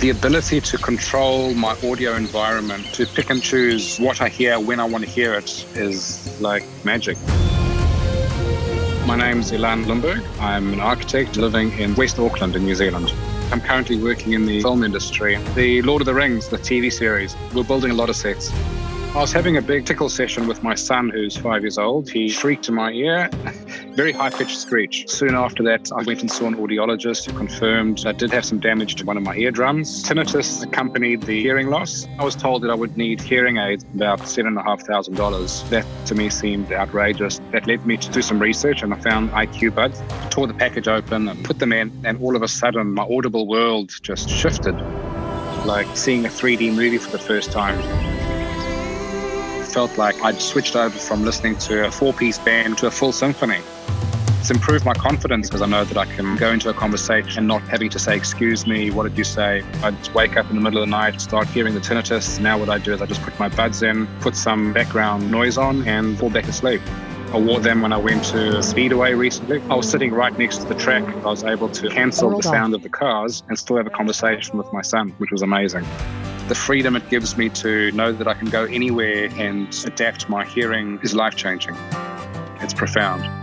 The ability to control my audio environment, to pick and choose what I hear when I want to hear it, is like magic. My name's Ilan Limburg. I'm an architect living in West Auckland in New Zealand. I'm currently working in the film industry. The Lord of the Rings, the TV series, we're building a lot of sets. I was having a big tickle session with my son, who's five years old. He shrieked in my ear, very high pitched screech. Soon after that, I went and saw an audiologist who confirmed I did have some damage to one of my eardrums. Tinnitus accompanied the hearing loss. I was told that I would need hearing aids, about $7,500. That to me seemed outrageous. That led me to do some research and I found IQ Buds, tore the package open and put them in, and all of a sudden, my audible world just shifted like seeing a 3D movie for the first time felt like I'd switched over from listening to a four piece band to a full symphony. It's improved my confidence because I know that I can go into a conversation and not having to say, Excuse me, what did you say? I'd wake up in the middle of the night, start hearing the tinnitus. Now, what I do is I just put my buds in, put some background noise on, and fall back asleep. I wore them when I went to Speedway recently. I was sitting right next to the track. I was able to cancel the sound of the cars and still have a conversation with my son, which was amazing the freedom it gives me to know that I can go anywhere and adapt my hearing is life changing. It's profound.